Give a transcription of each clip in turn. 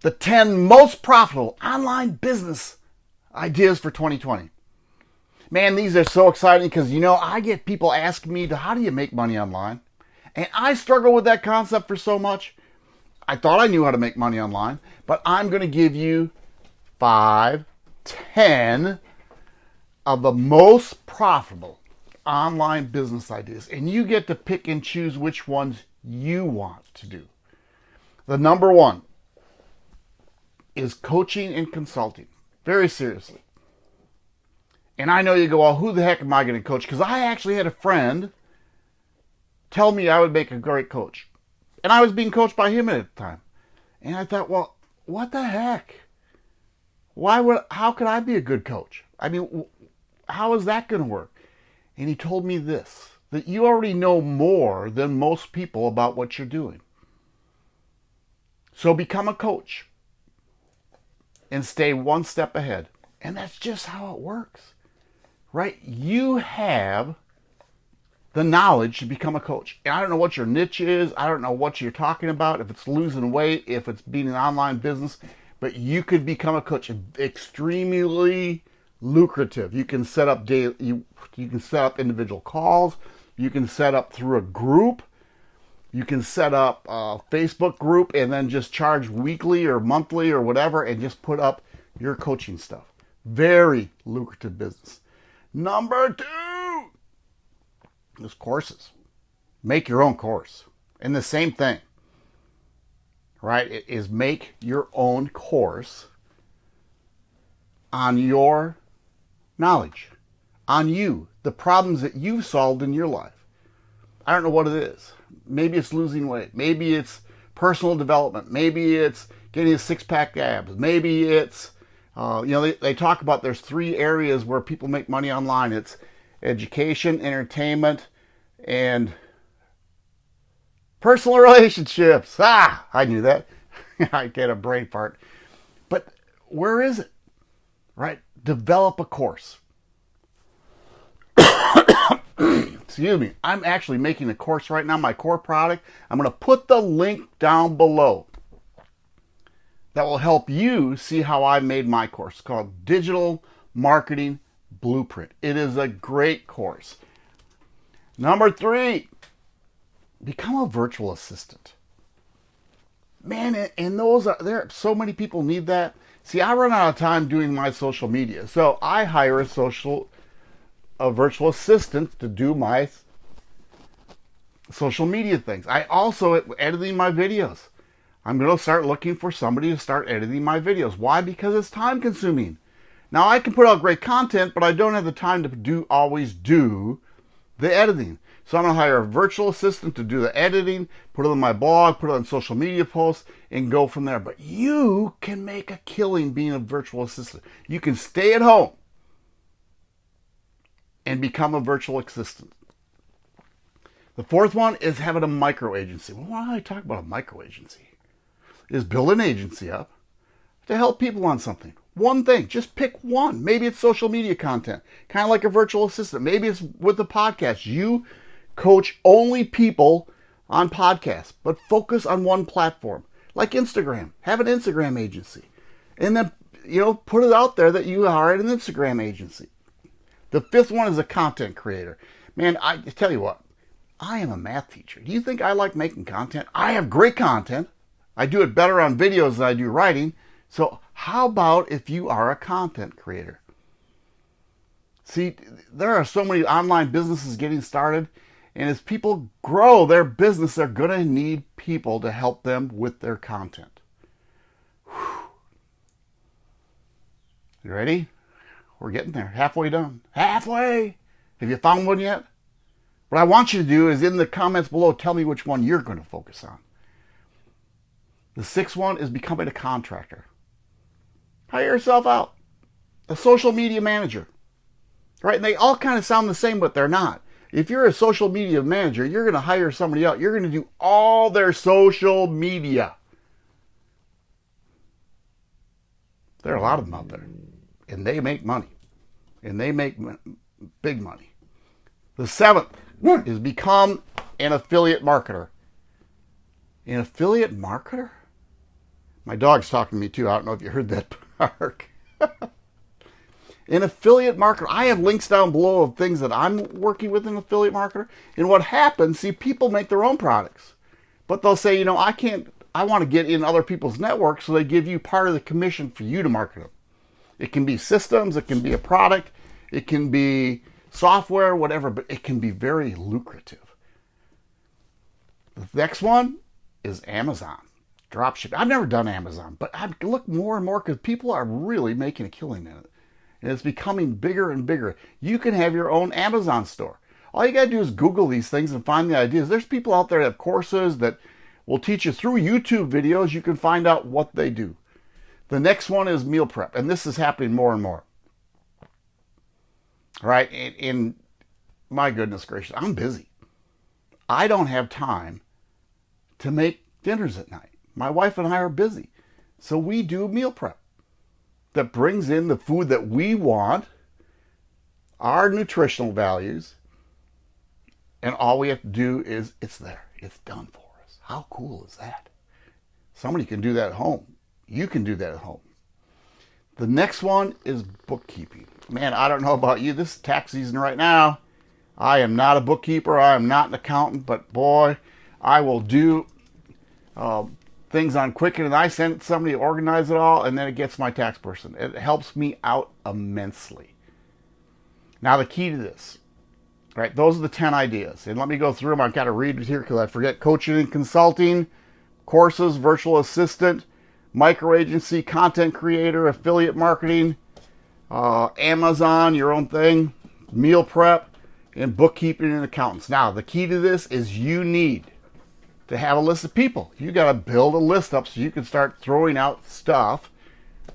the 10 most profitable online business ideas for 2020. Man, these are so exciting because you know, I get people asking me, how do you make money online? And I struggle with that concept for so much. I thought I knew how to make money online, but I'm going to give you five, ten of the most profitable online business ideas. And you get to pick and choose which ones you want to do. The number one is coaching and consulting. Very seriously. And I know you go, well, who the heck am I going to coach? Because I actually had a friend tell me I would make a great coach. And I was being coached by him at the time. And I thought, well, what the heck? Why would, how could I be a good coach? I mean, how is that going to work? And he told me this that you already know more than most people about what you're doing. So become a coach and stay one step ahead. And that's just how it works, right? You have the knowledge to become a coach. And I don't know what your niche is. I don't know what you're talking about, if it's losing weight, if it's being an online business, but you could become a coach extremely lucrative. You can set up daily, you, you can set up individual calls. You can set up through a group. You can set up a Facebook group and then just charge weekly or monthly or whatever and just put up your coaching stuff. Very lucrative business. Number two is courses. Make your own course. And the same thing, right? Is make your own course on your knowledge, on you, the problems that you've solved in your life. I don't know what it is. Maybe it's losing weight. Maybe it's personal development. Maybe it's getting a six pack abs. Maybe it's, uh, you know, they, they talk about there's three areas where people make money online it's education, entertainment, and personal relationships. Ah, I knew that. I get a brain fart. But where is it? Right? Develop a course. Excuse me, I'm actually making a course right now, my core product. I'm going to put the link down below that will help you see how I made my course called Digital Marketing Blueprint. It is a great course. Number three, become a virtual assistant. Man, and those are there. So many people need that. See, I run out of time doing my social media, so I hire a social a virtual assistant to do my social media things. I also editing my videos. I'm going to start looking for somebody to start editing my videos. Why? Because it's time consuming. Now I can put out great content, but I don't have the time to do always do the editing. So I'm going to hire a virtual assistant to do the editing, put it on my blog, put it on social media posts, and go from there. But you can make a killing being a virtual assistant. You can stay at home and become a virtual assistant. The fourth one is having a micro agency. Well, why do I talk about a micro agency? Is build an agency up to help people on something. One thing, just pick one. Maybe it's social media content, kind of like a virtual assistant. Maybe it's with the podcast. You coach only people on podcasts, but focus on one platform, like Instagram. Have an Instagram agency. And then, you know, put it out there that you are an Instagram agency. The fifth one is a content creator. Man, I tell you what, I am a math teacher. Do you think I like making content? I have great content. I do it better on videos than I do writing. So how about if you are a content creator? See, there are so many online businesses getting started. And as people grow their business, they're going to need people to help them with their content. Whew. You ready? We're getting there. Halfway done. Halfway! Have you found one yet? What I want you to do is in the comments below, tell me which one you're going to focus on. The sixth one is becoming a contractor. Hire yourself out. A social media manager. Right? And they all kind of sound the same, but they're not. If you're a social media manager, you're going to hire somebody out. You're going to do all their social media. There are a lot of them out there and they make money. And they make big money. The seventh is become an affiliate marketer. An affiliate marketer? My dog's talking to me too. I don't know if you heard that bark. in affiliate marketer, I have links down below of things that I'm working with an affiliate marketer. And what happens, see, people make their own products, but they'll say, you know, I can't, I want to get in other people's networks, so they give you part of the commission for you to market them. It can be systems, it can be a product, it can be software, whatever, but it can be very lucrative. The next one is Amazon dropship. I've never done Amazon, but I look more and more because people are really making a killing in it. And it's becoming bigger and bigger. You can have your own Amazon store. All you got to do is Google these things and find the ideas. There's people out there that have courses that will teach you through YouTube videos. You can find out what they do. The next one is meal prep, and this is happening more and more. Right? and, and my goodness gracious, I'm busy. I don't have time to make dinners at night. My wife and I are busy. So we do meal prep that brings in the food that we want, our nutritional values, and all we have to do is it's there. It's done for us. How cool is that? Somebody can do that at home. You can do that at home. The next one is bookkeeping. Man, I don't know about you. This is tax season right now. I am not a bookkeeper. I am not an accountant, but boy, I will do uh, things on Quicken and I send somebody to organize it all, and then it gets my tax person. It helps me out immensely. Now, the key to this, right? Those are the 10 ideas. And let me go through them. I've got to read it here because I forget coaching and consulting, courses, virtual assistant, micro agency, content creator, affiliate marketing, uh, Amazon, your own thing, meal prep, and bookkeeping and accountants. Now, the key to this is you need to have a list of people. You got to build a list up so you can start throwing out stuff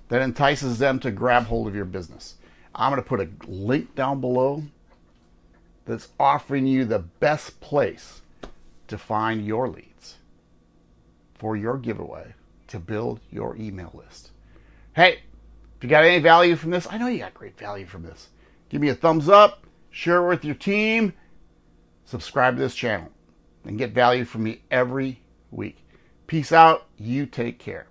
that entices them to grab hold of your business. I'm going to put a link down below that's offering you the best place to find your leads for your giveaway to build your email list. Hey, if you got any value from this, I know you got great value from this. Give me a thumbs up, share it with your team, subscribe to this channel and get value from me every week. Peace out. You take care.